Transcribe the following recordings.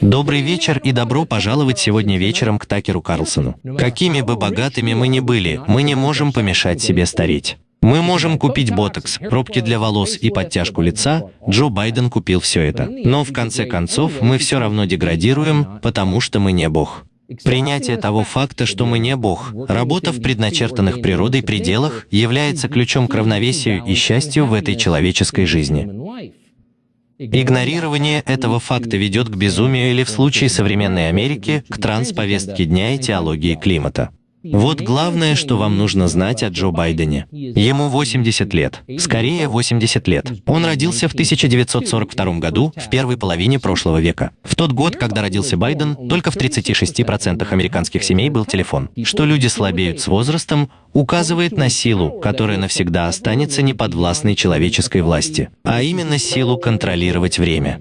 Добрый вечер и добро пожаловать сегодня вечером к Такеру Карлсону. Какими бы богатыми мы ни были, мы не можем помешать себе стареть. Мы можем купить ботокс, пробки для волос и подтяжку лица. Джо Байден купил все это. Но в конце концов мы все равно деградируем, потому что мы не Бог. Принятие того факта, что мы не Бог, работа в предначертанных природой пределах, является ключом к равновесию и счастью в этой человеческой жизни. Игнорирование этого факта ведет к безумию или в случае современной Америки к трансповестке дня и теологии климата. Вот главное, что вам нужно знать о Джо Байдене. Ему 80 лет, скорее 80 лет. Он родился в 1942 году, в первой половине прошлого века. В тот год, когда родился Байден, только в 36% американских семей был телефон. Что люди слабеют с возрастом, указывает на силу, которая навсегда останется неподвластной человеческой власти, а именно силу контролировать время.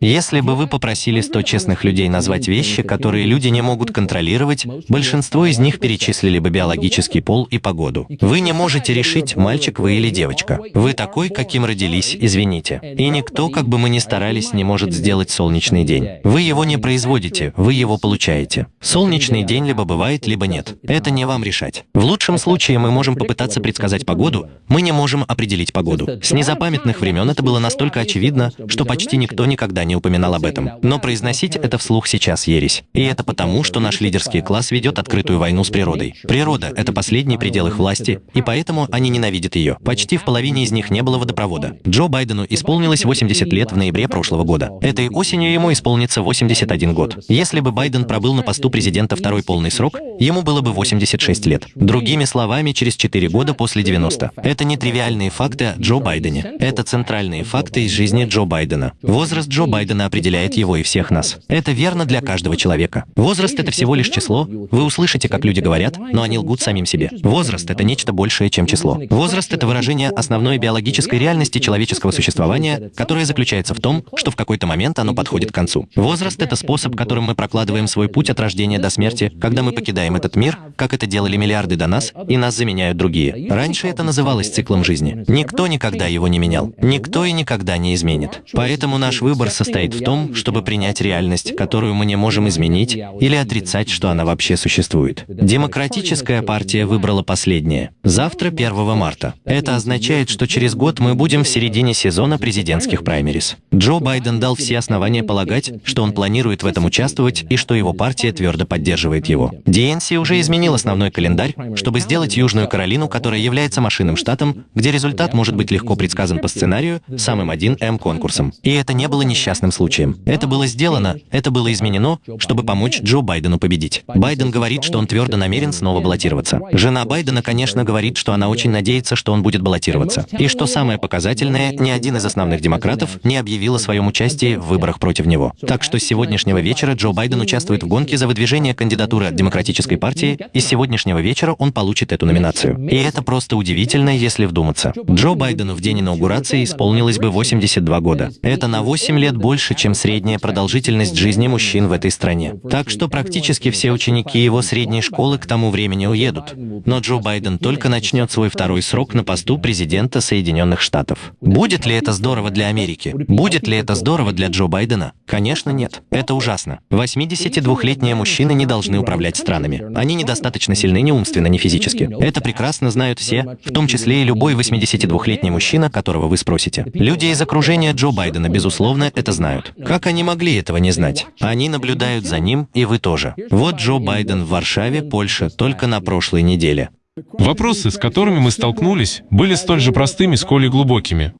Если бы вы попросили 100 честных людей назвать вещи, которые люди не могут контролировать, большинство из них перечислили бы биологический пол и погоду. Вы не можете решить, мальчик вы или девочка. Вы такой, каким родились, извините. И никто, как бы мы ни старались, не может сделать солнечный день. Вы его не производите, вы его получаете. Солнечный день либо бывает, либо нет. Это не вам решать. В лучшем случае мы можем попытаться предсказать погоду, мы не можем определить погоду. С незапамятных времен это было настолько очевидно, что почти никто никогда не упоминал об этом. Но произносить это вслух сейчас ересь. И это потому, что наш лидерский класс ведет открытую войну с природой. Природа — это последний предел их власти, и поэтому они ненавидят ее. Почти в половине из них не было водопровода. Джо Байдену исполнилось 80 лет в ноябре прошлого года. Этой осенью ему исполнится 81 год. Если бы Байден пробыл на посту президента второй полный срок, ему было бы 86 лет. Другими словами, через 4 года после 90. Это не тривиальные факты о Джо Байдене. Это центральные факты из жизни Джо Байдена. Возраст Джо Байдена определяет его и всех нас. Это верно для каждого человека. Возраст — это всего лишь число. Вы услышите, как люди говорят, но они лгут самим себе. Возраст — это нечто большее, чем число. Возраст — это выражение основной биологической реальности человеческого существования, которое заключается в том, что в какой-то момент оно подходит к концу. Возраст — это способ, которым мы прокладываем свой путь от рождения до смерти, когда мы покидаем этот мир, как это делали миллиарды до нас, и нас заменяют другие. Раньше это называлось циклом жизни. Никто никогда его не менял. Никто и никогда не изменит. Поэтому наш выбор состоит состоит в том, чтобы принять реальность, которую мы не можем изменить, или отрицать, что она вообще существует. Демократическая партия выбрала последнее. Завтра, 1 марта. Это означает, что через год мы будем в середине сезона президентских праймерис. Джо Байден дал все основания полагать, что он планирует в этом участвовать и что его партия твердо поддерживает его. ДНС уже изменил основной календарь, чтобы сделать Южную Каролину, которая является машинным штатом, где результат может быть легко предсказан по сценарию, самым 1М конкурсом. И это не было несчастным несчастным случаем. Это было сделано, это было изменено, чтобы помочь Джо Байдену победить. Байден говорит, что он твердо намерен снова баллотироваться. Жена Байдена, конечно, говорит, что она очень надеется, что он будет баллотироваться. И что самое показательное, ни один из основных демократов не объявил о своем участии в выборах против него. Так что с сегодняшнего вечера Джо Байден участвует в гонке за выдвижение кандидатуры от Демократической партии, и с сегодняшнего вечера он получит эту номинацию. И это просто удивительно, если вдуматься. Джо Байдену в день инаугурации исполнилось бы 82 года. Это на 8 лет больше больше, чем средняя продолжительность жизни мужчин в этой стране. Так что практически все ученики его средней школы к тому времени уедут. Но Джо Байден только начнет свой второй срок на посту президента Соединенных Штатов. Будет ли это здорово для Америки? Будет ли это здорово для Джо Байдена? Конечно, нет. Это ужасно. 82-летние мужчины не должны управлять странами. Они недостаточно сильны ни умственно, ни физически. Это прекрасно знают все, в том числе и любой 82-летний мужчина, которого вы спросите. Люди из окружения Джо Байдена, безусловно, это знают. Как они могли этого не знать? Они наблюдают за ним, и вы тоже. Вот Джо Байден в Варшаве, Польша, только на прошлой неделе. Вопросы, с которыми мы столкнулись, были столь же простыми, сколь и глубокими.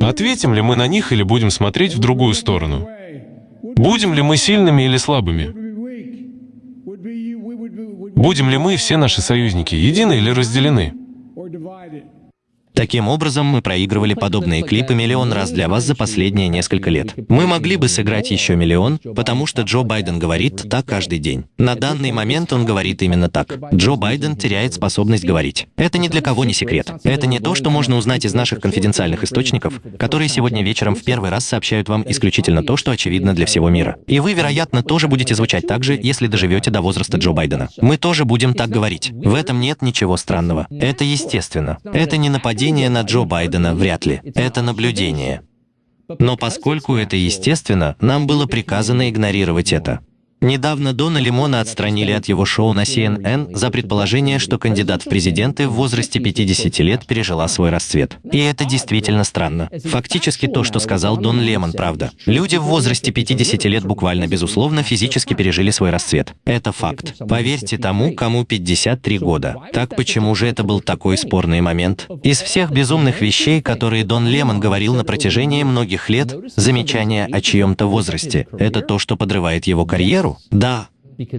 Ответим ли мы на них или будем смотреть в другую сторону? Будем ли мы сильными или слабыми? Будем ли мы, все наши союзники, едины или разделены? Таким образом, мы проигрывали подобные клипы миллион раз для вас за последние несколько лет. Мы могли бы сыграть еще миллион, потому что Джо Байден говорит так каждый день. На данный момент он говорит именно так. Джо Байден теряет способность говорить. Это ни для кого не секрет. Это не то, что можно узнать из наших конфиденциальных источников, которые сегодня вечером в первый раз сообщают вам исключительно то, что очевидно для всего мира. И вы, вероятно, тоже будете звучать так же, если доживете до возраста Джо Байдена. Мы тоже будем так говорить. В этом нет ничего странного. Это естественно. Это не нападение Нападение на Джо Байдена вряд ли. Это наблюдение. Но поскольку это естественно, нам было приказано игнорировать это. Недавно Дона Лимона отстранили от его шоу на CNN за предположение, что кандидат в президенты в возрасте 50 лет пережила свой расцвет. И это действительно странно. Фактически то, что сказал Дон Лемон, правда. Люди в возрасте 50 лет буквально, безусловно, физически пережили свой расцвет. Это факт. Поверьте тому, кому 53 года. Так почему же это был такой спорный момент? Из всех безумных вещей, которые Дон Лемон говорил на протяжении многих лет, замечание о чьем-то возрасте — это то, что подрывает его карьеру, да,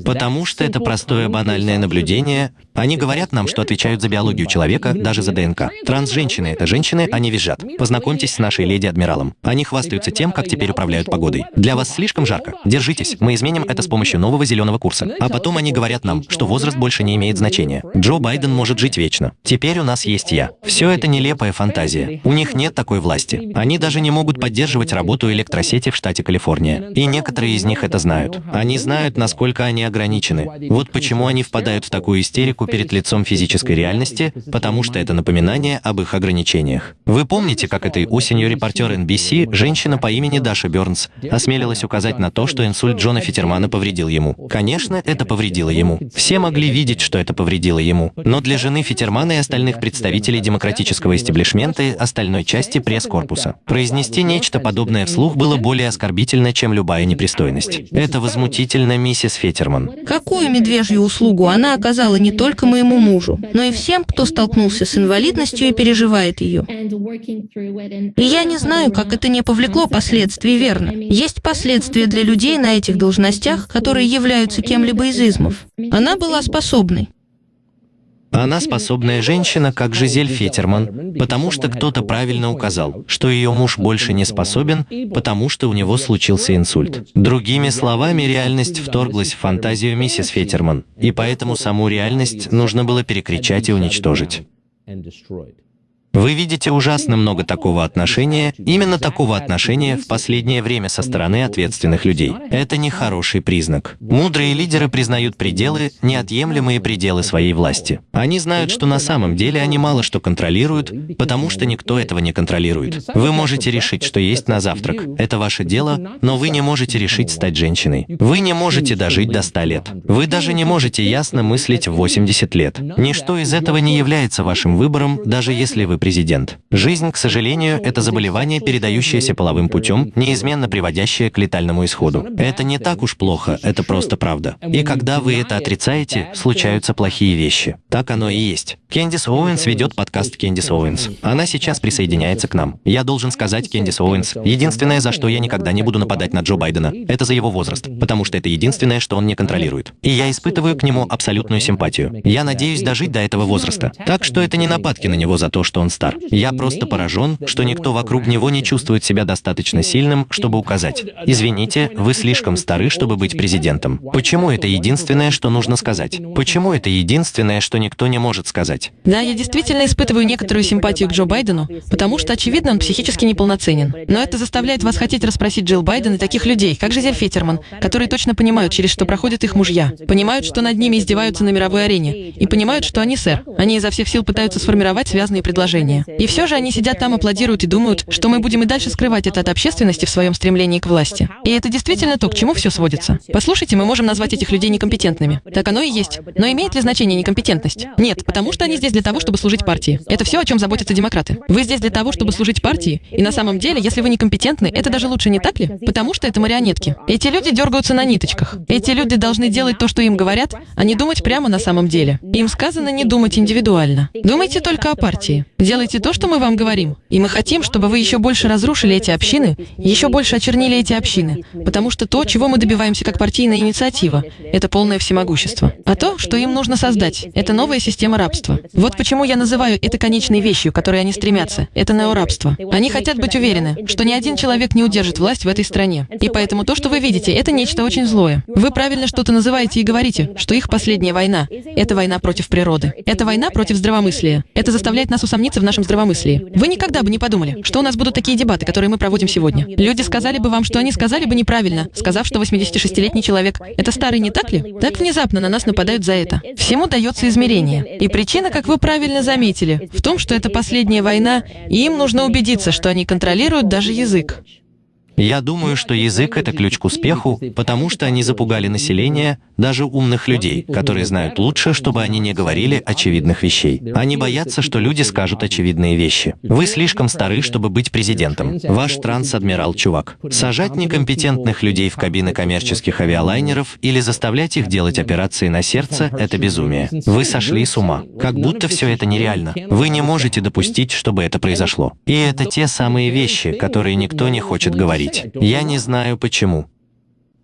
Потому что это простое банальное наблюдение. Они говорят нам, что отвечают за биологию человека, даже за ДНК. Транс-женщины — это женщины, они визжат. Познакомьтесь с нашей леди-адмиралом. Они хвастаются тем, как теперь управляют погодой. Для вас слишком жарко? Держитесь, мы изменим это с помощью нового зеленого курса. А потом они говорят нам, что возраст больше не имеет значения. Джо Байден может жить вечно. Теперь у нас есть я. Все это нелепая фантазия. У них нет такой власти. Они даже не могут поддерживать работу электросети в штате Калифорния. И некоторые из них это знают. Они знают, насколько они ограничены. Вот почему они впадают в такую истерику перед лицом физической реальности, потому что это напоминание об их ограничениях. Вы помните, как этой осенью репортер NBC, женщина по имени Даша Бернс, осмелилась указать на то, что инсульт Джона Фитермана повредил ему? Конечно, это повредило ему. Все могли видеть, что это повредило ему. Но для жены Фитермана и остальных представителей демократического истеблишмента и остальной части пресс-корпуса произнести нечто подобное вслух было более оскорбительно, чем любая непристойность. Это возмутительно, миссис Фетер. Феттерман. Какую медвежью услугу она оказала не только моему мужу, но и всем, кто столкнулся с инвалидностью и переживает ее. И я не знаю, как это не повлекло последствий, верно? Есть последствия для людей на этих должностях, которые являются кем-либо из измов. Она была способной. Она способная женщина, как Жизель Фетерман, потому что кто-то правильно указал, что ее муж больше не способен, потому что у него случился инсульт. Другими словами, реальность вторглась в фантазию миссис Фетерман, и поэтому саму реальность нужно было перекричать и уничтожить. Вы видите ужасно много такого отношения, именно такого отношения в последнее время со стороны ответственных людей. Это не хороший признак. Мудрые лидеры признают пределы, неотъемлемые пределы своей власти. Они знают, что на самом деле они мало что контролируют, потому что никто этого не контролирует. Вы можете решить, что есть на завтрак. Это ваше дело, но вы не можете решить стать женщиной. Вы не можете дожить до 100 лет. Вы даже не можете ясно мыслить в 80 лет. Ничто из этого не является вашим выбором, даже если вы президент. Жизнь, к сожалению, это заболевание, передающееся половым путем, неизменно приводящее к летальному исходу. Это не так уж плохо, это просто правда. И когда вы это отрицаете, случаются плохие вещи. Так оно и есть. Кендис Оуэнс ведет подкаст Кендис Оуэнс. Она сейчас присоединяется к нам. Я должен сказать, Кендис Оуэнс, единственное, за что я никогда не буду нападать на Джо Байдена, это за его возраст, потому что это единственное, что он не контролирует. И я испытываю к нему абсолютную симпатию. Я надеюсь дожить до этого возраста. Так что это не нападки на него за то, что он стар. Я просто поражен, что никто вокруг него не чувствует себя достаточно сильным, чтобы указать. Извините, вы слишком стары, чтобы быть президентом. Почему это единственное, что нужно сказать? Почему это единственное, что никто не может сказать? Да, я действительно испытываю некоторую симпатию к Джо Байдену, потому что, очевидно, он психически неполноценен. Но это заставляет вас хотеть расспросить Джилл Байден и таких людей, как Жизель Феттерман, которые точно понимают, через что проходят их мужья, понимают, что над ними издеваются на мировой арене, и понимают, что они, сэр, они изо всех сил пытаются сформировать связанные предложения. И все же они сидят там, аплодируют и думают, что мы будем и дальше скрывать это от общественности в своем стремлении к власти. И это действительно то, к чему все сводится. Послушайте, мы можем назвать этих людей некомпетентными. Так оно и есть. Но имеет ли значение некомпетентность? Нет, потому что они здесь для того, чтобы служить партии. Это все, о чем заботятся демократы. Вы здесь для того, чтобы служить партии, и на самом деле, если вы некомпетентны, это даже лучше, не так ли? Потому что это марионетки. Эти люди дергаются на ниточках. Эти люди должны делать то, что им говорят, а не думать прямо на самом деле. Им сказано не думать индивидуально. Думайте только о партии. Делайте то, что мы вам говорим. И мы хотим, чтобы вы еще больше разрушили эти общины, еще больше очернили эти общины. Потому что то, чего мы добиваемся как партийная инициатива, это полное всемогущество. А то, что им нужно создать, это новая система рабства. Вот почему я называю это конечной вещью, к которой они стремятся. Это неорабство. Они хотят быть уверены, что ни один человек не удержит власть в этой стране. И поэтому то, что вы видите, это нечто очень злое. Вы правильно что-то называете и говорите, что их последняя война — это война против природы. Это война против здравомыслия. Это заставляет нас усомниться в нашем здравомыслии. Вы никогда бы не подумали, что у нас будут такие дебаты, которые мы проводим сегодня. Люди сказали бы вам, что они сказали бы неправильно, сказав, что 86-летний человек — это старый, не так ли? Так внезапно на нас нападают за это. Всему дается измерение. И причина, как вы правильно заметили, в том, что это последняя война, и им нужно убедиться, что они контролируют даже язык. Я думаю, что язык — это ключ к успеху, потому что они запугали население, даже умных людей, которые знают лучше, чтобы они не говорили очевидных вещей. Они боятся, что люди скажут очевидные вещи. Вы слишком стары, чтобы быть президентом. Ваш транс-адмирал чувак. Сажать некомпетентных людей в кабины коммерческих авиалайнеров или заставлять их делать операции на сердце — это безумие. Вы сошли с ума. Как будто все это нереально. Вы не можете допустить, чтобы это произошло. И это те самые вещи, которые никто не хочет говорить говорить. Я не знаю почему.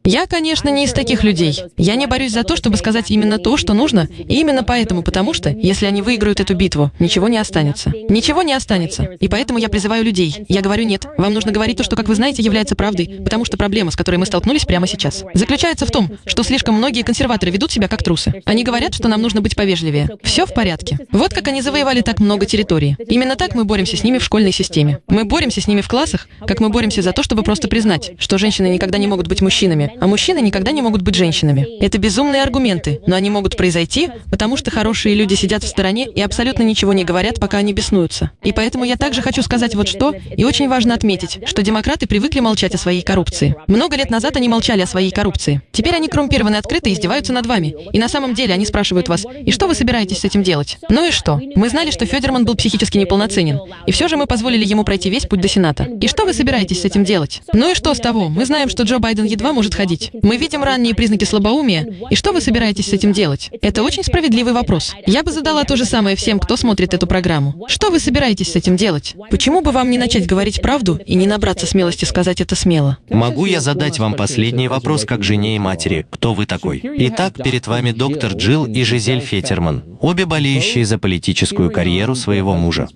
Я, конечно, не из таких людей. Я не борюсь за то, чтобы сказать именно то, что нужно, и именно поэтому, потому что, если они выиграют эту битву, ничего не останется. Ничего не останется. И поэтому я призываю людей. Я говорю, нет, вам нужно говорить то, что, как вы знаете, является правдой, потому что проблема, с которой мы столкнулись прямо сейчас, заключается в том, что слишком многие консерваторы ведут себя как трусы. Они говорят, что нам нужно быть повежливее. Все в порядке. Вот как они завоевали так много территории. Именно так мы боремся с ними в школьной системе. Мы боремся с ними в классах, как мы боремся за то, чтобы просто признать, что женщины никогда не могут быть мужчинами, а мужчины никогда не могут быть женщинами. Это безумные аргументы, но они могут произойти, потому что хорошие люди сидят в стороне и абсолютно ничего не говорят, пока они беснуются. И поэтому я также хочу сказать вот что, и очень важно отметить, что демократы привыкли молчать о своей коррупции. Много лет назад они молчали о своей коррупции. Теперь они коррумпированы открыто и издеваются над вами. И на самом деле они спрашивают вас, и что вы собираетесь с этим делать? Ну и что? Мы знали, что Федерман был психически неполноценен, и все же мы позволили ему пройти весь путь до Сената. И что вы собираетесь с этим делать? Ну и что с того? Мы знаем, что Джо Байден едва может ходить. Мы видим ранние признаки слабоумия, и что вы собираетесь с этим делать? Это очень справедливый вопрос. Я бы задала то же самое всем, кто смотрит эту программу. Что вы собираетесь с этим делать? Почему бы вам не начать говорить правду и не набраться смелости сказать это смело? Могу я задать вам последний вопрос как жене и матери? Кто вы такой? Итак, перед вами доктор Джилл и Жизель Фетерман, обе болеющие за политическую карьеру своего мужа.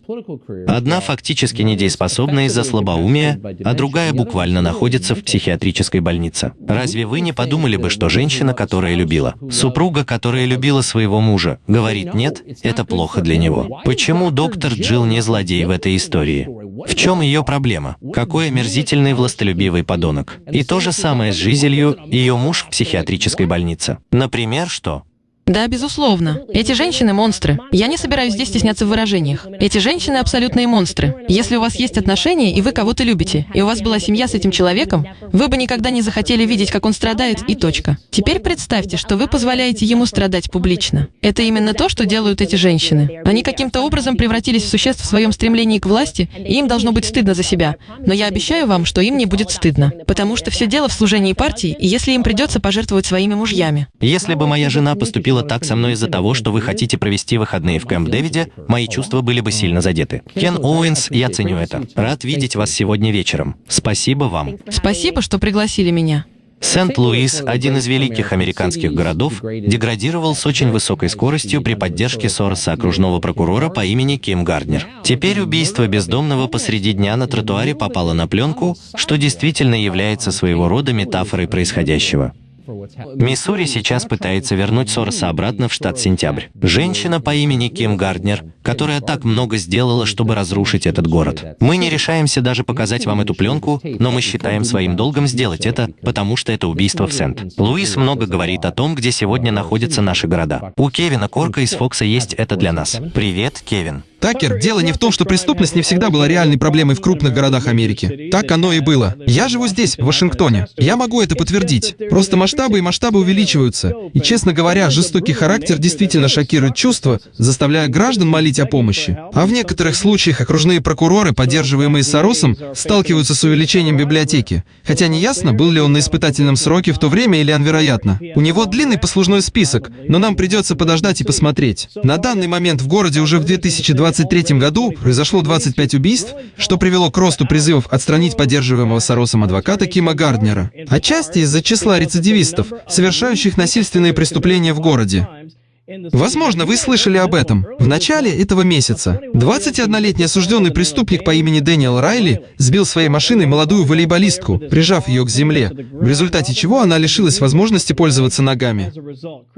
Одна фактически недееспособна из-за слабоумия, а другая буквально находится в психиатрической больнице. Разве вы не подумали, бы, что женщина, которая любила, супруга, которая любила своего мужа, говорит «нет», это плохо для него. Почему доктор Джилл не злодей в этой истории? В чем ее проблема? Какой омерзительный властолюбивый подонок? И то же самое с Жизелью, ее муж в психиатрической больнице. Например, что? Да, безусловно. Эти женщины – монстры. Я не собираюсь здесь стесняться в выражениях. Эти женщины – абсолютные монстры. Если у вас есть отношения, и вы кого-то любите, и у вас была семья с этим человеком, вы бы никогда не захотели видеть, как он страдает, и точка. Теперь представьте, что вы позволяете ему страдать публично. Это именно то, что делают эти женщины. Они каким-то образом превратились в существ в своем стремлении к власти, и им должно быть стыдно за себя. Но я обещаю вам, что им не будет стыдно. Потому что все дело в служении партии, и если им придется пожертвовать своими мужьями. Если бы моя жена поступила поступила так со мной из-за того, что вы хотите провести выходные в Кэмп Дэвиде, мои чувства были бы сильно задеты. Кен Оуэнс, я ценю это. Рад видеть вас сегодня вечером. Спасибо вам. Спасибо, что пригласили меня. Сент-Луис, один из великих американских городов, деградировал с очень высокой скоростью при поддержке Сороса окружного прокурора по имени Ким Гарднер. Теперь убийство бездомного посреди дня на тротуаре попало на пленку, что действительно является своего рода метафорой происходящего. Миссури сейчас пытается вернуть Сороса обратно в штат Сентябрь. Женщина по имени Ким Гарднер, которая так много сделала, чтобы разрушить этот город. Мы не решаемся даже показать вам эту пленку, но мы считаем своим долгом сделать это, потому что это убийство в Сент. Луис много говорит о том, где сегодня находятся наши города. У Кевина Корка из Фокса есть это для нас. Привет, Кевин. Такер, дело не в том, что преступность не всегда была реальной проблемой в крупных городах Америки. Так оно и было. Я живу здесь, в Вашингтоне. Я могу это подтвердить. Просто масштабы и масштабы увеличиваются. И, честно говоря, жестокий характер действительно шокирует чувства, заставляя граждан молить о помощи. А в некоторых случаях окружные прокуроры, поддерживаемые Соросом, сталкиваются с увеличением библиотеки. Хотя не ясно, был ли он на испытательном сроке в то время или он вероятно. У него длинный послужной список, но нам придется подождать и посмотреть. На данный момент в городе уже в 2020 2023 году произошло 25 убийств, что привело к росту призывов отстранить поддерживаемого Соросом адвоката Кима Гарднера. Отчасти из-за числа рецидивистов, совершающих насильственные преступления в городе. Возможно, вы слышали об этом. В начале этого месяца 21-летний осужденный преступник по имени Дэниел Райли сбил своей машиной молодую волейболистку, прижав ее к земле, в результате чего она лишилась возможности пользоваться ногами.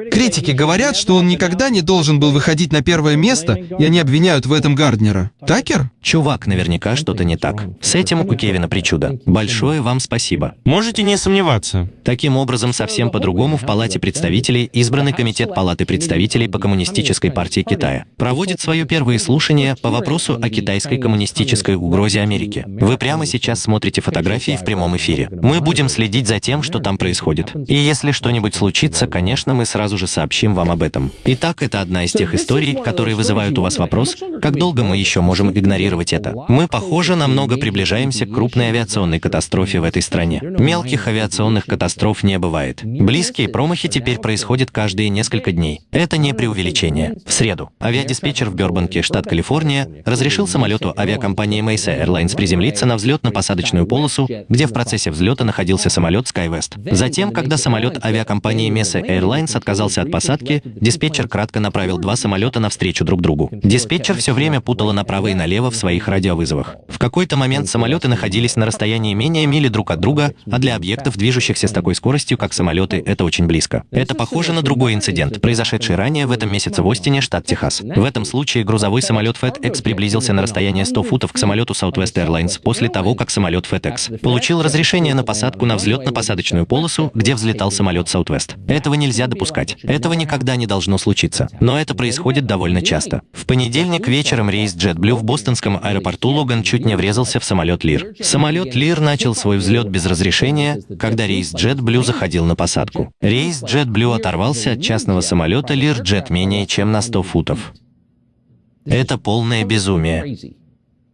Критики говорят, что он никогда не должен был выходить на первое место, и они обвиняют в этом Гарднера. Такер? Чувак, наверняка что-то не так. С этим у Кевина причуда. Большое вам спасибо. Можете не сомневаться. Таким образом, совсем по-другому в Палате представителей избранный Комитет Палаты представителей по Коммунистической партии Китая проводит свое первое слушание по вопросу о китайской коммунистической угрозе Америки. Вы прямо сейчас смотрите фотографии в прямом эфире. Мы будем следить за тем, что там происходит. И если что-нибудь случится, конечно, мы сразу же сообщим вам об этом. Итак, это одна из тех историй, которые вызывают у вас вопрос, как долго мы еще можем игнорировать это. Мы, похоже, намного приближаемся к крупной авиационной катастрофе в этой стране. Мелких авиационных катастроф не бывает. Близкие промахи теперь происходят каждые несколько дней. Это не преувеличение. В среду авиадиспетчер в Бёрбанке, штат Калифорния, разрешил самолету авиакомпании Mesa Airlines приземлиться на взлетно-посадочную полосу, где в процессе взлета находился самолет SkyWest. Затем, когда самолет авиакомпании Mesa Airlines отказался от посадки, диспетчер кратко направил два самолета навстречу друг другу. Диспетчер все время путала направо и налево в своих радиовызовах. В какой-то момент самолеты находились на расстоянии менее мили друг от друга, а для объектов, движущихся с такой скоростью, как самолеты, это очень близко. Это похоже на другой инцидент, произошедший ранее в этом месяце в Остине, штат Техас. В этом случае грузовой самолет FedEx приблизился на расстояние 100 футов к самолету Southwest Airlines после того, как самолет FedEx получил разрешение на посадку на взлетно-посадочную полосу, где взлетал самолет Southwest. Этого нельзя допускать. Этого никогда не должно случиться. Но это происходит довольно часто. В понедельник вечером рейс JetBlue в бостонском аэропорту Логан чуть не врезался в самолет Лир. Самолет Лир начал свой взлет без разрешения, когда рейс JetBlue заходил на посадку. Рейс JetBlue оторвался от частного самолета Лир Jet менее чем на 100 футов. Это полное безумие.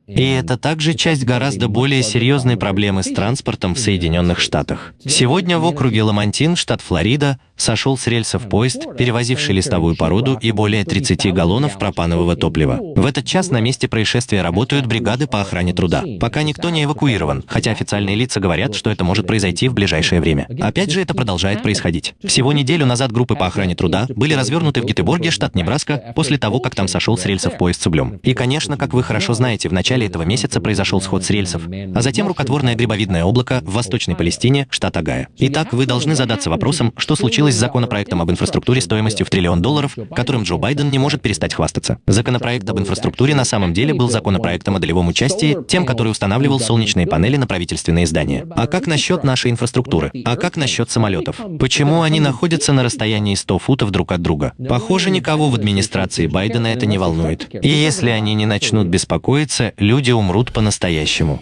И это также часть гораздо более серьезной проблемы с транспортом в Соединенных Штатах. Сегодня в округе Ламантин, штат Флорида, сошел с рельсов поезд, перевозивший листовую породу и более 30 галлонов пропанового топлива. В этот час на месте происшествия работают бригады по охране труда. Пока никто не эвакуирован, хотя официальные лица говорят, что это может произойти в ближайшее время. Опять же, это продолжает происходить. Всего неделю назад группы по охране труда были развернуты в Гетеборге, штат Небраска, после того, как там сошел с рельсов поезд с углем. И, конечно, как вы хорошо знаете, в начале этого месяца произошел сход с рельсов, а затем рукотворное грибовидное облако в Восточной Палестине, штат Агая. Итак, вы должны задаться вопросом, что случилось с законопроектом об инфраструктуре стоимостью в триллион долларов, которым Джо Байден не может перестать хвастаться. Законопроект об инфраструктуре на самом деле был законопроектом о долевом участии, тем, который устанавливал солнечные панели на правительственные здания. А как насчет нашей инфраструктуры? А как насчет самолетов? Почему они находятся на расстоянии 100 футов друг от друга? Похоже, никого в администрации Байдена это не волнует. И если они не начнут беспокоиться, люди умрут по-настоящему.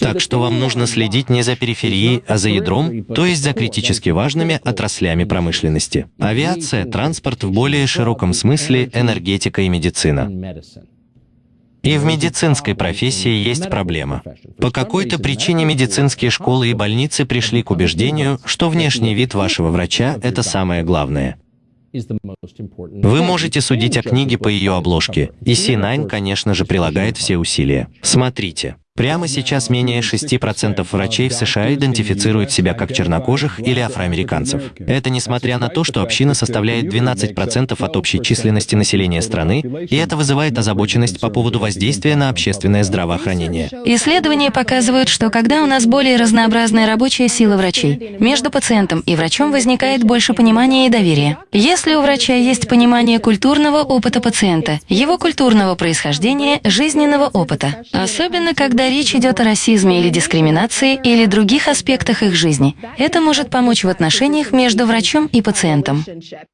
Так что вам нужно следить не за периферией, а за ядром, то есть за критически важными отраслями промышленности. Авиация, транспорт в более широком смысле, энергетика и медицина. И в медицинской профессии есть проблема. По какой-то причине медицинские школы и больницы пришли к убеждению, что внешний вид вашего врача – это самое главное. Вы можете судить о книге по ее обложке, и C9, конечно же, прилагает все усилия. Смотрите. Прямо сейчас менее 6% врачей в США идентифицируют себя как чернокожих или афроамериканцев. Это несмотря на то, что община составляет 12% от общей численности населения страны, и это вызывает озабоченность по поводу воздействия на общественное здравоохранение. Исследования показывают, что когда у нас более разнообразная рабочая сила врачей, между пациентом и врачом возникает больше понимания и доверия. Если у врача есть понимание культурного опыта пациента, его культурного происхождения, жизненного опыта, особенно когда речь идет о расизме или дискриминации или других аспектах их жизни, это может помочь в отношениях между врачом и пациентом.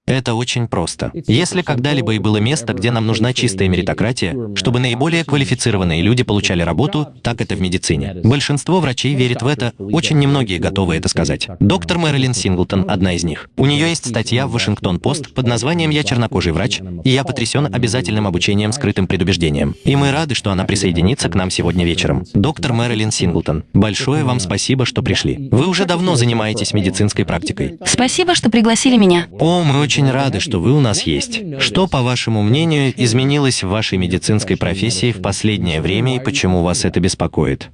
Это очень просто. Если когда-либо и было место, где нам нужна чистая меритократия, чтобы наиболее квалифицированные люди получали работу, так это в медицине. Большинство врачей верит в это, очень немногие готовы это сказать. Доктор Мэрилин Синглтон – одна из них. У нее есть статья в Вашингтон-Пост под названием «Я чернокожий врач, и я потрясен обязательным обучением скрытым предубеждением». И мы рады, что она присоединится к нам сегодня вечером. Доктор Мэрилин Синглтон, большое вам спасибо, что пришли. Вы уже давно занимаетесь медицинской практикой. Спасибо, что пригласили меня. О, мы очень рады, что вы у нас есть. Что, по вашему мнению, изменилось в вашей медицинской профессии в последнее время и почему вас это беспокоит?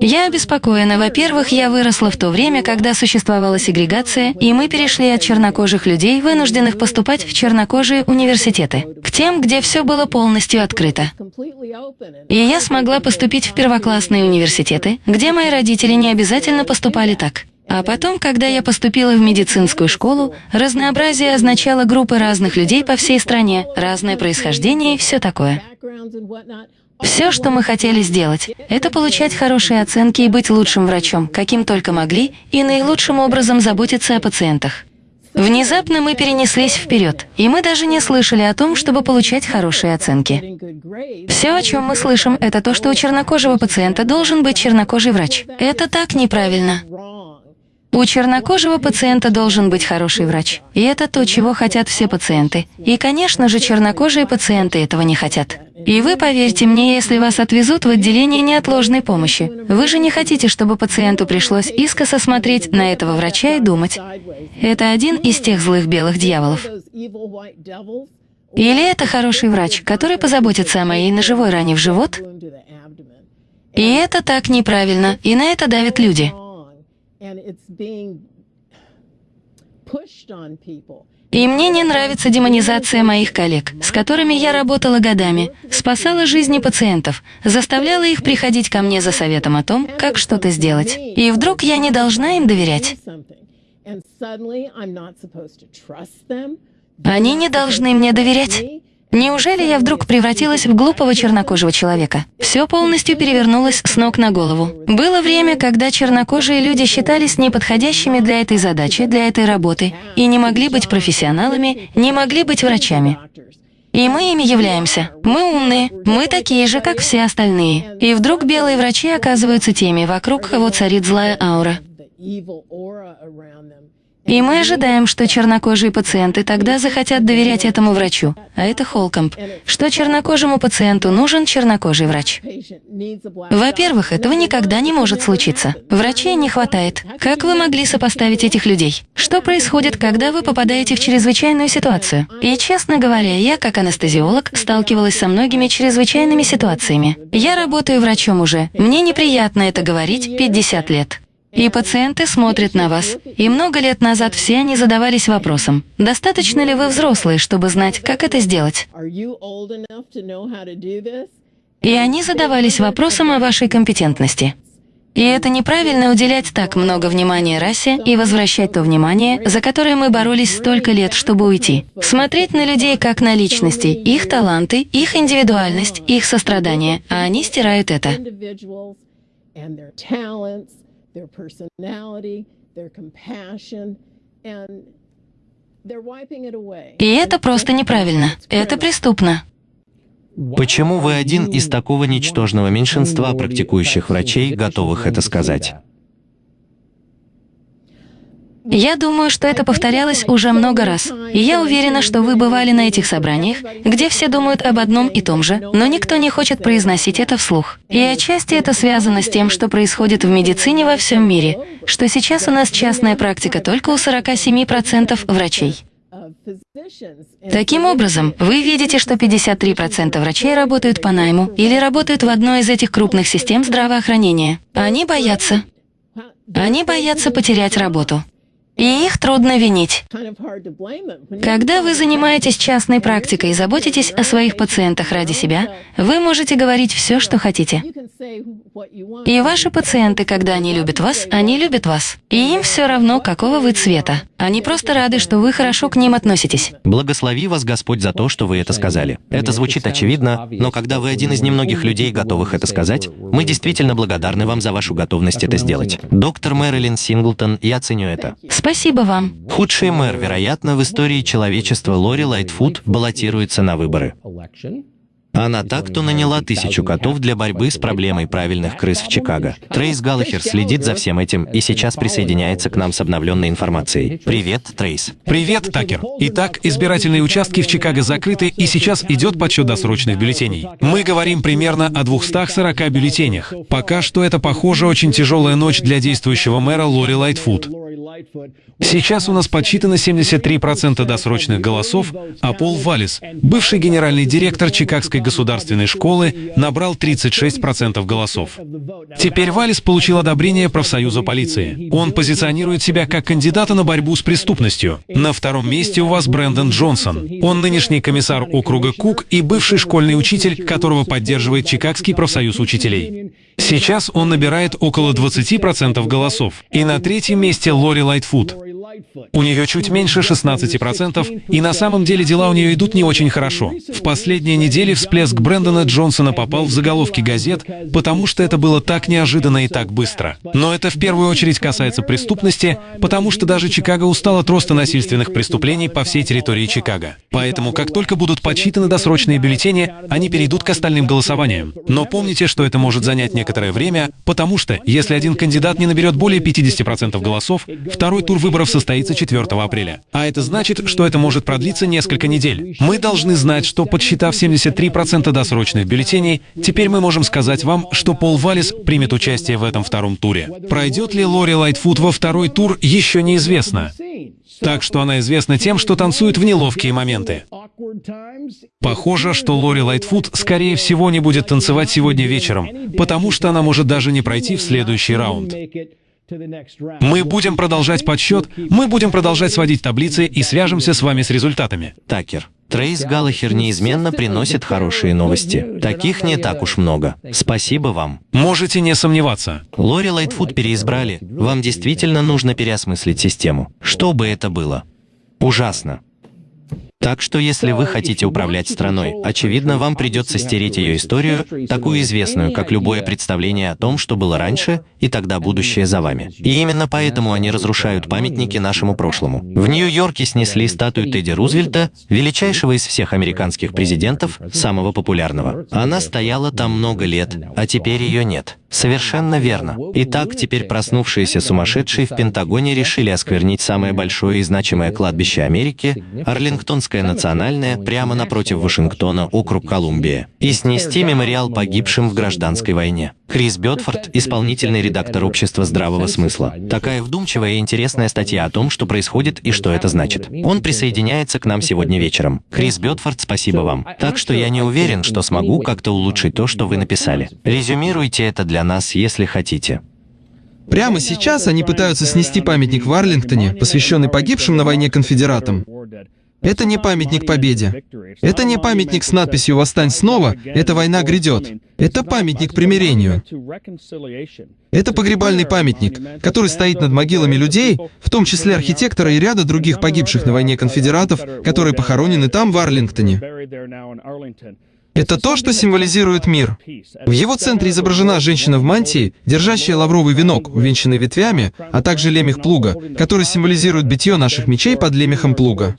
Я обеспокоена. Во-первых, я выросла в то время, когда существовала сегрегация, и мы перешли от чернокожих людей, вынужденных поступать в чернокожие университеты, к тем, где все было полностью открыто. И я смогла поступить в первоклассные университеты, где мои родители не обязательно поступали так. А потом, когда я поступила в медицинскую школу, разнообразие означало группы разных людей по всей стране, разное происхождение и все такое. Все, что мы хотели сделать, это получать хорошие оценки и быть лучшим врачом, каким только могли, и наилучшим образом заботиться о пациентах. Внезапно мы перенеслись вперед, и мы даже не слышали о том, чтобы получать хорошие оценки. Все, о чем мы слышим, это то, что у чернокожего пациента должен быть чернокожий врач. Это так неправильно. У чернокожего пациента должен быть хороший врач. И это то, чего хотят все пациенты. И, конечно же, чернокожие пациенты этого не хотят. И вы поверьте мне, если вас отвезут в отделение неотложной помощи, вы же не хотите, чтобы пациенту пришлось искоса смотреть на этого врача и думать, это один из тех злых белых дьяволов. Или это хороший врач, который позаботится о моей ножевой ране в живот? И это так неправильно, и на это давят люди. И мне не нравится демонизация моих коллег, с которыми я работала годами, спасала жизни пациентов, заставляла их приходить ко мне за советом о том, как что-то сделать. И вдруг я не должна им доверять. Они не должны мне доверять. Неужели я вдруг превратилась в глупого чернокожего человека? Все полностью перевернулось с ног на голову. Было время, когда чернокожие люди считались неподходящими для этой задачи, для этой работы, и не могли быть профессионалами, не могли быть врачами. И мы ими являемся. Мы умные, мы такие же, как все остальные. И вдруг белые врачи оказываются теми, вокруг кого царит злая аура. И мы ожидаем, что чернокожие пациенты тогда захотят доверять этому врачу, а это Холкомп, что чернокожему пациенту нужен чернокожий врач. Во-первых, этого никогда не может случиться. Врачей не хватает. Как вы могли сопоставить этих людей? Что происходит, когда вы попадаете в чрезвычайную ситуацию? И, честно говоря, я, как анестезиолог, сталкивалась со многими чрезвычайными ситуациями. Я работаю врачом уже. Мне неприятно это говорить 50 лет. И пациенты смотрят на вас. И много лет назад все они задавались вопросом, достаточно ли вы взрослые, чтобы знать, как это сделать? И они задавались вопросом о вашей компетентности. И это неправильно уделять так много внимания расе и возвращать то внимание, за которое мы боролись столько лет, чтобы уйти. Смотреть на людей как на личности, их таланты, их индивидуальность, их сострадание, а они стирают это their personality, their compassion, and they're wiping it away. И это просто неправильно. Это преступно. Почему вы один из такого ничтожного меньшинства практикующих врачей, готовых это сказать? Я думаю, что это повторялось уже много раз. И я уверена, что вы бывали на этих собраниях, где все думают об одном и том же, но никто не хочет произносить это вслух. И отчасти это связано с тем, что происходит в медицине во всем мире, что сейчас у нас частная практика только у 47% врачей. Таким образом, вы видите, что 53% врачей работают по найму или работают в одной из этих крупных систем здравоохранения. Они боятся. Они боятся потерять работу. И их трудно винить. Когда вы занимаетесь частной практикой и заботитесь о своих пациентах ради себя, вы можете говорить все, что хотите. И ваши пациенты, когда они любят вас, они любят вас. И им все равно, какого вы цвета. Они просто рады, что вы хорошо к ним относитесь. Благослови вас Господь за то, что вы это сказали. Это звучит очевидно, но когда вы один из немногих людей, готовых это сказать, мы действительно благодарны вам за вашу готовность это сделать. Доктор Мэрилин Синглтон, я ценю это. Спасибо вам. Худший мэр, вероятно, в истории человечества Лори Лайтфуд баллотируется на выборы. Она так-то наняла тысячу котов для борьбы с проблемой правильных крыс в Чикаго. Трейс Галлахер следит за всем этим и сейчас присоединяется к нам с обновленной информацией. Привет, Трейс. Привет, Такер. Итак, избирательные участки в Чикаго закрыты, и сейчас идет подсчет досрочных бюллетеней. Мы говорим примерно о 240 бюллетенях. Пока что это, похоже, очень тяжелая ночь для действующего мэра Лори Лайтфуд. Сейчас у нас подсчитано 73% досрочных голосов, а Пол Валис, бывший генеральный директор Чикагской государственной школы набрал 36% голосов. Теперь Валис получил одобрение профсоюза полиции. Он позиционирует себя как кандидата на борьбу с преступностью. На втором месте у вас Брэндон Джонсон. Он нынешний комиссар округа Кук и бывший школьный учитель, которого поддерживает Чикагский профсоюз учителей. Сейчас он набирает около 20% голосов. И на третьем месте Лори Лайтфуд. У нее чуть меньше 16%, и на самом деле дела у нее идут не очень хорошо. В последние недели всплеск Брэндона Джонсона попал в заголовки газет, потому что это было так неожиданно и так быстро. Но это в первую очередь касается преступности, потому что даже Чикаго устал от роста насильственных преступлений по всей территории Чикаго. Поэтому, как только будут подсчитаны досрочные бюллетени, они перейдут к остальным голосованиям. Но помните, что это может занять некоторое время, потому что, если один кандидат не наберет более 50% голосов, второй тур выборов состоится 4 апреля. А это значит, что это может продлиться несколько недель. Мы должны знать, что подсчитав 73% досрочных бюллетеней, теперь мы можем сказать вам, что Пол Валис примет участие в этом втором туре. Пройдет ли Лори Лайтфуд во второй тур, еще неизвестно. Так что она известна тем, что танцует в неловкие моменты. Похоже, что Лори Лайтфуд, скорее всего, не будет танцевать сегодня вечером, потому что она может даже не пройти в следующий раунд. Мы будем продолжать подсчет, мы будем продолжать сводить таблицы и свяжемся с вами с результатами. Такер. Трейс Галлахер неизменно приносит хорошие новости. Таких не так уж много. Спасибо вам. Можете не сомневаться. Лори Лайтфуд переизбрали. Вам действительно нужно переосмыслить систему. Что бы это было? Ужасно. Так что если вы хотите управлять страной, очевидно, вам придется стереть ее историю, такую известную, как любое представление о том, что было раньше, и тогда будущее за вами. И именно поэтому они разрушают памятники нашему прошлому. В Нью-Йорке снесли статую Тедди Рузвельта, величайшего из всех американских президентов, самого популярного. Она стояла там много лет, а теперь ее нет. Совершенно верно. Итак, теперь проснувшиеся сумасшедшие в Пентагоне решили осквернить самое большое и значимое кладбище Америки, Арлингтонское национальное, прямо напротив Вашингтона, округ Колумбия, и снести мемориал погибшим в гражданской войне. Крис Бетфорд, исполнительный редактор Общества здравого смысла. Такая вдумчивая и интересная статья о том, что происходит и что это значит. Он присоединяется к нам сегодня вечером. Крис Бетфорд, спасибо вам. Так что я не уверен, что смогу как-то улучшить то, что вы написали. Резюмируйте это для нас, если хотите. Прямо сейчас они пытаются снести памятник в Арлингтоне, посвященный погибшим на войне конфедератам. Это не памятник победе. Это не памятник с надписью «Восстань снова», «Эта война грядет». Это памятник примирению. Это погребальный памятник, который стоит над могилами людей, в том числе архитектора и ряда других погибших на войне конфедератов, которые похоронены там, в Арлингтоне. Это то, что символизирует мир. В его центре изображена женщина в мантии, держащая лавровый венок, увенчанный ветвями, а также лемех плуга, который символизирует битье наших мечей под лемехом плуга.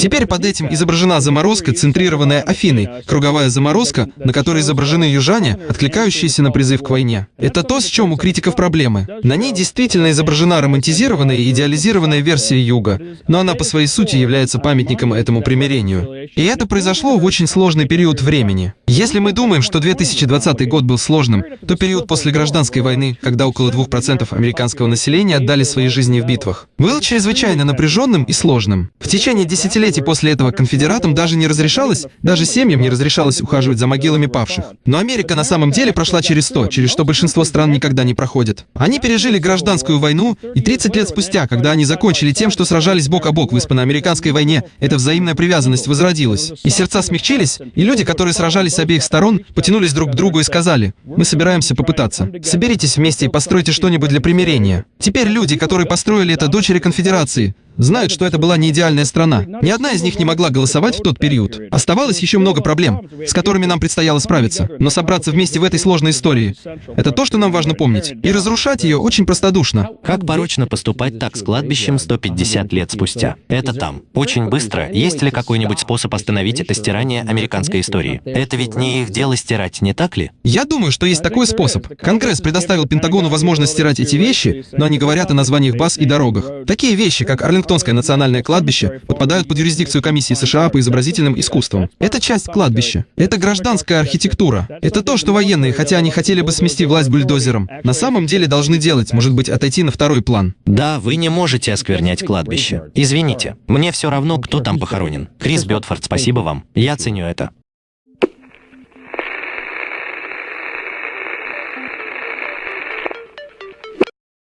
Теперь под этим изображена заморозка, центрированная Афиной, круговая заморозка, на которой изображены южане, откликающиеся на призыв к войне. Это то, с чем у критиков проблемы. На ней действительно изображена романтизированная и идеализированная версия юга, но она по своей сути является памятником этому примирению. И это произошло в очень сложный период времени. Если мы думаем, что 2020 год был сложным, то период после гражданской войны, когда около 2% американского населения отдали свои жизни в битвах, был чрезвычайно напряженным и сложным. В течение десятилетий после этого конфедератам даже не разрешалось, даже семьям не разрешалось ухаживать за могилами павших. Но Америка на самом деле прошла через то, через что большинство стран никогда не проходит. Они пережили гражданскую войну, и 30 лет спустя, когда они закончили тем, что сражались бок о бок в испано-американской войне, эта взаимная привязанность возродилась. И сердца смягчились, и люди, которые сражались с обеих сторон, потянулись друг к другу и сказали, мы собираемся попытаться. Соберитесь вместе и постройте что-нибудь для примирения. Теперь люди, которые построили это дочери конфедерации, знают, что это была не идеальная страна. Ни одна из них не могла голосовать в тот период. Оставалось еще много проблем, с которыми нам предстояло справиться. Но собраться вместе в этой сложной истории — это то, что нам важно помнить. И разрушать ее очень простодушно. Как порочно поступать так с кладбищем 150 лет спустя? Это там. Очень быстро. Есть ли какой-нибудь способ остановить это стирание американской истории? Это ведь не их дело стирать, не так ли? Я думаю, что есть такой способ. Конгресс предоставил Пентагону возможность стирать эти вещи, но они говорят о названиях баз и дорогах. Такие вещи, как Арлингтонское национальное кладбище, подпадают под юрисдикцию комиссии США по изобразительным искусствам. Это часть кладбища. Это гражданская архитектура. Это то, что военные, хотя они хотели бы смести власть бульдозером, на самом деле должны делать, может быть, отойти на второй план. Да, вы не можете осквернять кладбище. Извините, мне все равно, кто там похоронен. Крис Бетфорд, спасибо вам. Я ценю это.